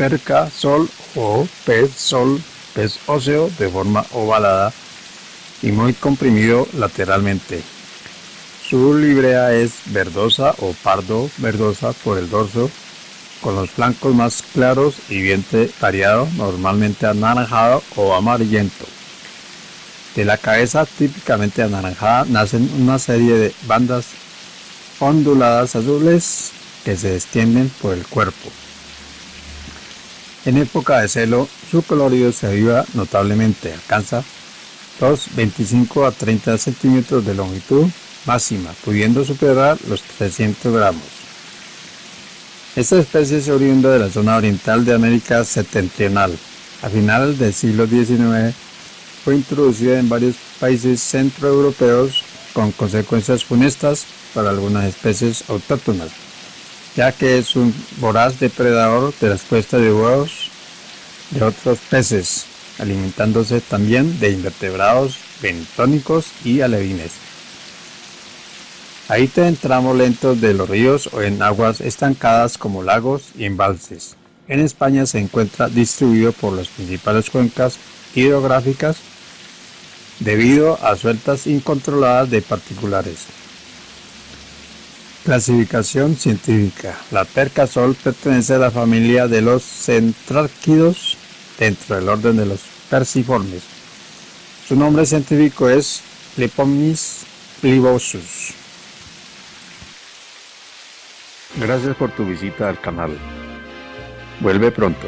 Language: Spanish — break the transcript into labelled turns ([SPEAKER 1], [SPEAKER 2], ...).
[SPEAKER 1] perca sol o pez sol, pez óseo de forma ovalada y muy comprimido lateralmente. Su librea es verdosa o pardo verdosa por el dorso, con los flancos más claros y vientre variado, normalmente anaranjado o amarillento. De la cabeza típicamente anaranjada nacen una serie de bandas onduladas azules que se extienden por el cuerpo. En época de celo, su colorido se aviva notablemente, alcanza los 25 a 30 centímetros de longitud máxima, pudiendo superar los 300 gramos. Esta especie es oriunda de la zona oriental de América septentrional. A finales del siglo XIX fue introducida en varios países centroeuropeos con consecuencias funestas para algunas especies autóctonas, ya que es un voraz depredador de las puestas de huevos de otros peces, alimentándose también de invertebrados bentónicos y alevines. Habita en tramos lentos de los ríos o en aguas estancadas como lagos y embalses. En España se encuentra distribuido por las principales cuencas hidrográficas debido a sueltas incontroladas de particulares. Clasificación científica. La perca sol pertenece a la familia de los centrárquidos dentro del orden de los perciformes. Su nombre científico es Lepomys plibosus. Gracias por tu visita al canal. Vuelve pronto.